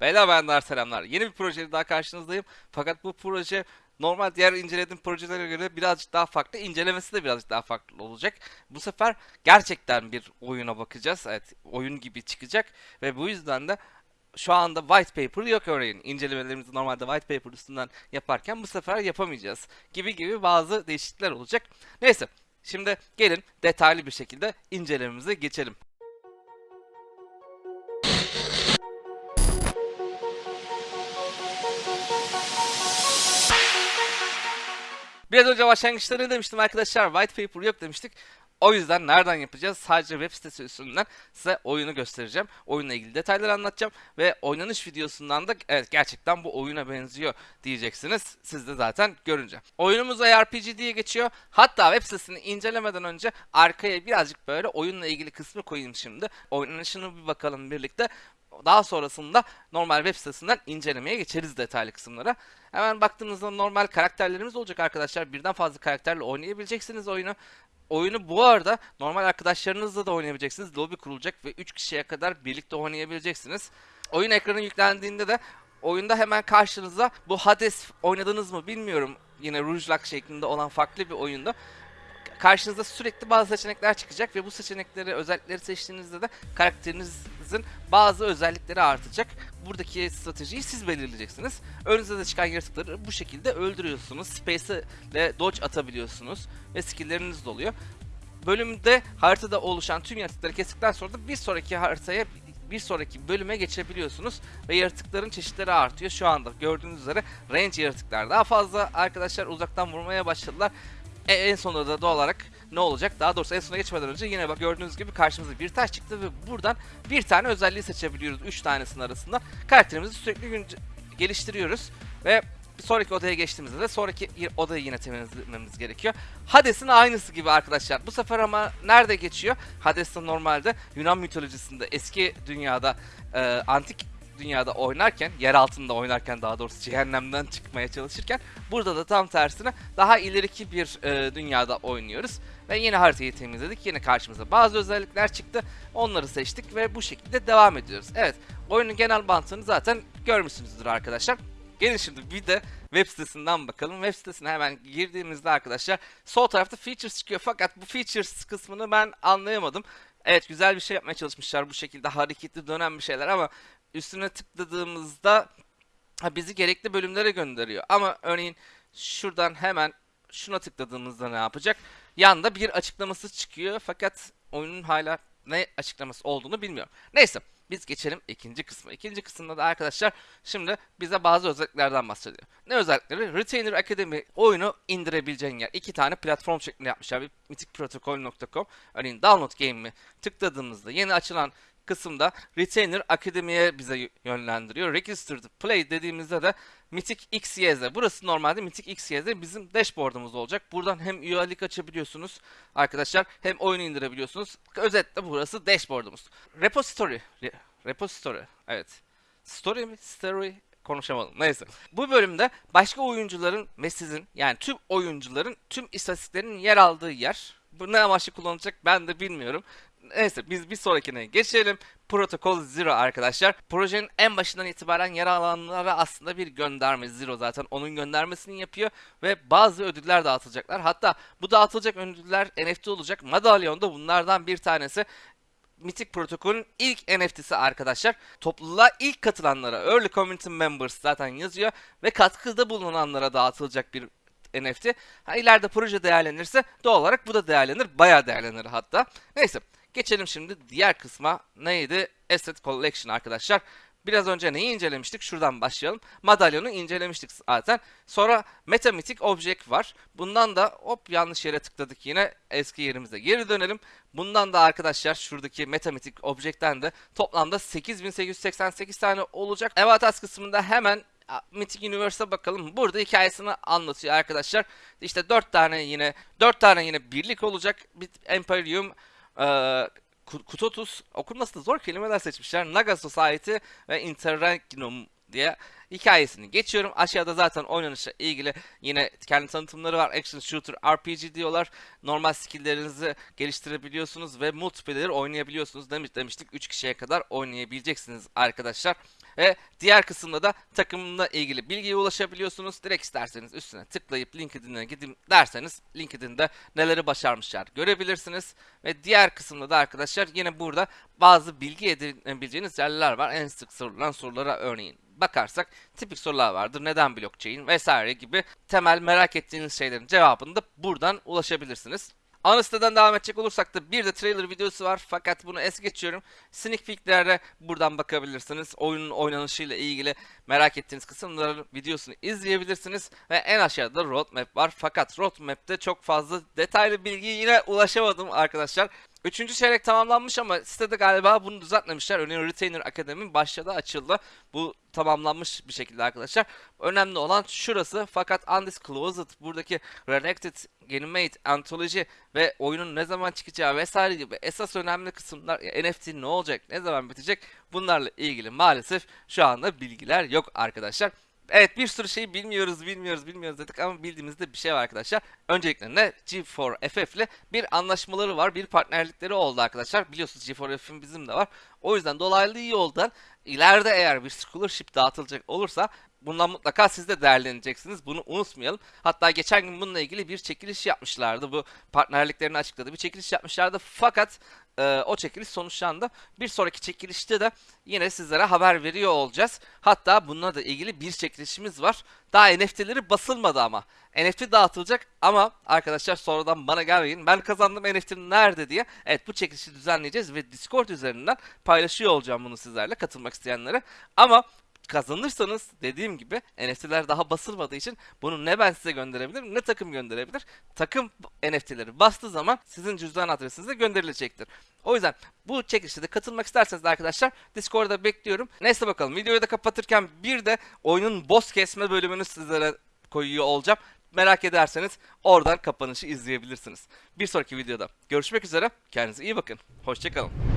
Beyler bayanlar selamlar. Yeni bir projeyle daha karşınızdayım. Fakat bu proje normal diğer incelediğim projelere göre birazcık daha farklı. İncelemesi de birazcık daha farklı olacak. Bu sefer gerçekten bir oyuna bakacağız. Evet, oyun gibi çıkacak ve bu yüzden de şu anda white paper yok örneğin. İncelemelerimizi normalde white paper üstünden yaparken bu sefer yapamayacağız. Gibi gibi bazı değişiklikler olacak. Neyse, şimdi gelin detaylı bir şekilde incelememize geçelim. Biraz önce başlangıçta ne demiştim arkadaşlar? White paper yok demiştik. O yüzden nereden yapacağız? Sadece web sitesi üstünden size oyunu göstereceğim. Oyunla ilgili detayları anlatacağım. Ve oynanış videosundan da evet gerçekten bu oyuna benziyor diyeceksiniz. Siz de zaten görünce. Oyunumuz ARPG diye geçiyor. Hatta web sitesini incelemeden önce arkaya birazcık böyle oyunla ilgili kısmı koyayım şimdi. Oynanışını bir bakalım birlikte. Daha sonrasında normal web sitesinden incelemeye geçeriz detaylı kısımlara. Hemen baktığınızda normal karakterlerimiz olacak arkadaşlar. Birden fazla karakterle oynayabileceksiniz oyunu. Oyunu bu arada normal arkadaşlarınızla da oynayabileceksiniz. Lobby kurulacak ve 3 kişiye kadar birlikte oynayabileceksiniz. Oyun ekranı yüklendiğinde de oyunda hemen karşınıza bu Hades oynadınız mı bilmiyorum. Yine Rouge Lock şeklinde olan farklı bir oyunda karşınıza sürekli bazı seçenekler çıkacak ve bu seçenekleri özellikleri seçtiğinizde de karakterinizin bazı özellikleri artacak. Buradaki stratejiyi siz belirleyeceksiniz. Önünüze de çıkan yaratıkları bu şekilde öldürüyorsunuz. Space ile dodge atabiliyorsunuz ve skill'leriniz de oluyor. Bölümde haritada oluşan tüm yaratıkları kestikten sonra da bir sonraki haritaya bir sonraki bölüme geçebiliyorsunuz ve yaratıkların çeşitleri artıyor. Şu anda gördüğünüz üzere range yaratıklar daha fazla arkadaşlar uzaktan vurmaya başladılar. E, en sonunda da doğal olarak ne olacak? Daha doğrusu en sona geçmeden önce yine bak gördüğünüz gibi karşımıza bir taş çıktı ve buradan bir tane özelliği seçebiliyoruz. 3 tanesinin arasından. Karakterimizi sürekli geliştiriyoruz ve sonraki odaya geçtiğimizde de sonraki odayı yine temizlememiz gerekiyor. Hades'in aynısı gibi arkadaşlar. Bu sefer ama nerede geçiyor? Hades'te normalde Yunan mitolojisinde eski dünyada e, antik dünyada oynarken, yer altında oynarken daha doğrusu cehennemden çıkmaya çalışırken burada da tam tersine daha ileriki bir e, dünyada oynuyoruz. Ve yine haritayı temizledik. Yine karşımıza bazı özellikler çıktı. Onları seçtik ve bu şekilde devam ediyoruz. Evet, oyunun genel mantığını zaten görmüşsünüzdür arkadaşlar. Gelin şimdi bir de web sitesinden bakalım. Web sitesine hemen girdiğimizde arkadaşlar sol tarafta features çıkıyor. Fakat bu features kısmını ben anlayamadım. Evet güzel bir şey yapmaya çalışmışlar bu şekilde hareketli dönen bir şeyler ama üstüne tıkladığımızda bizi gerekli bölümlere gönderiyor. Ama örneğin şuradan hemen şuna tıkladığımızda ne yapacak? Yanda bir açıklaması çıkıyor fakat oyunun hala ne açıklaması olduğunu bilmiyorum. Neyse biz geçelim ikinci kısma. İkinci kısımda da arkadaşlar şimdi bize bazı özelliklerden bahsediyor. Ne özellikleri? Retainer Academy oyunu indirebileceğin yer. İki tane platform şeklinde yapmışlar. Bir mythicprotocol.com örneğin download game'i tıkladığımızda yeni açılan kısımda Retainer Akademi'ye bize yönlendiriyor. Registered Play dediğimizde de Mythic XYZ. Burası normalde Mythic XYZ bizim dashboard'umuz olacak. Buradan hem üyelik açabiliyorsunuz arkadaşlar hem oyunu indirebiliyorsunuz. Özetle burası dashboard'umuz. Repository. Re- repository. Evet. Story mi? Story konuşamadım. Neyse. Bu bölümde başka oyuncuların ve sizin yani tüm oyuncuların tüm istatistiklerinin yer aldığı yer. Bu ne amaçlı kullanılacak ben de bilmiyorum. Neyse biz bir sonrakine geçelim. Protocol Zero arkadaşlar. Projenin en başından itibaren yer alanlara aslında bir gönderme Zero zaten onun göndermesini yapıyor ve bazı ödüller dağıtılacaklar. Hatta bu dağıtılacak ödüller NFT olacak. Madalyon da bunlardan bir tanesi. Mythic Protocol'ün ilk NFT'si arkadaşlar. Topluluğa ilk katılanlara Early Community Members zaten yazıyor ve katkıda bulunanlara dağıtılacak bir NFT. Ha, ileride proje değerlenirse doğal olarak bu da değerlenir. Bayağı değerlenir hatta. Neyse geçelim şimdi diğer kısma. Neydi? Asset Collection arkadaşlar. Biraz önce neyi incelemiştik? Şuradan başlayalım. Madalyonu incelemiştik zaten. Sonra Metamatic Object var. Bundan da hop yanlış yere tıkladık yine. Eski yerimize geri dönelim. Bundan da arkadaşlar şuradaki Metamatic Object'ten de toplamda 8888 tane olacak. Evatas kısmında hemen Mythic Universe'a bakalım. Burada hikayesini anlatıyor arkadaşlar. İşte 4 tane yine 4 tane yine birlik olacak. Bir Imperium, Kutotus okunması da zor kelimeler seçmişler. Naga Society ve Interregnum diye hikayesini geçiyorum. Aşağıda zaten oynanışla ilgili yine kendi tanıtımları var. Action Shooter RPG diyorlar. Normal skill'lerinizi geliştirebiliyorsunuz ve multiplayer oynayabiliyorsunuz. Demiş demiştik 3 kişiye kadar oynayabileceksiniz arkadaşlar. Ve diğer kısımda da takımla ilgili bilgiye ulaşabiliyorsunuz. Direkt isterseniz üstüne tıklayıp LinkedIn'e gidin derseniz LinkedIn'de neleri başarmışlar görebilirsiniz. Ve diğer kısımda da arkadaşlar yine burada bazı bilgi edinebileceğiniz yerler var. En sık sorulan sorulara örneğin bakarsak tipik sorular vardır. Neden blockchain vesaire gibi temel merak ettiğiniz şeylerin cevabını da buradan ulaşabilirsiniz. Ana siteden devam edecek olursak da bir de trailer videosu var fakat bunu es geçiyorum. Sneak peeklere buradan bakabilirsiniz. Oyunun oynanışıyla ilgili merak ettiğiniz kısımların videosunu izleyebilirsiniz. Ve en aşağıda da roadmap var. Fakat roadmap'te çok fazla detaylı bilgiye yine ulaşamadım arkadaşlar. Üçüncü çeyrek tamamlanmış ama sitede galiba bunu düzeltmemişler. Örneğin Retainer Akademi başladı açıldı. Bu tamamlanmış bir şekilde arkadaşlar. Önemli olan şurası fakat Undisclosed buradaki Redacted, Animate, Anthology ve oyunun ne zaman çıkacağı vesaire gibi esas önemli kısımlar NFT ne olacak, ne zaman bitecek bunlarla ilgili maalesef şu anda bilgiler yok arkadaşlar. Evet bir sürü şey bilmiyoruz, bilmiyoruz, bilmiyoruz dedik ama bildiğimizde bir şey var arkadaşlar. Öncelikle ne G4FF ile bir anlaşmaları var, bir partnerlikleri oldu arkadaşlar. Biliyorsunuz G4FF'in bizim de var. O yüzden dolaylı yoldan ileride eğer bir scholarship dağıtılacak olursa bundan mutlaka siz de değerleneceksiniz. Bunu unutmayalım. Hatta geçen gün bununla ilgili bir çekiliş yapmışlardı. Bu partnerliklerini açıkladı. Bir çekiliş yapmışlardı. Fakat e, o çekiliş sonuçlandı. Bir sonraki çekilişte de yine sizlere haber veriyor olacağız. Hatta bununla da ilgili bir çekilişimiz var. Daha NFT'leri basılmadı ama. NFT dağıtılacak ama arkadaşlar sonradan bana gelmeyin. Ben kazandım NFT nerede diye. Evet bu çekilişi düzenleyeceğiz ve Discord üzerinden paylaşıyor olacağım bunu sizlerle katılmak isteyenlere. Ama kazanırsanız dediğim gibi NFT'ler daha basılmadığı için bunu ne ben size gönderebilirim ne takım gönderebilir. Takım NFT'leri bastığı zaman sizin cüzdan adresinize gönderilecektir. O yüzden bu çekilişe de katılmak isterseniz arkadaşlar Discord'da bekliyorum. Neyse bakalım videoyu da kapatırken bir de oyunun boss kesme bölümünü sizlere koyuyor olacağım. Merak ederseniz oradan kapanışı izleyebilirsiniz. Bir sonraki videoda görüşmek üzere. Kendinize iyi bakın. Hoşçakalın.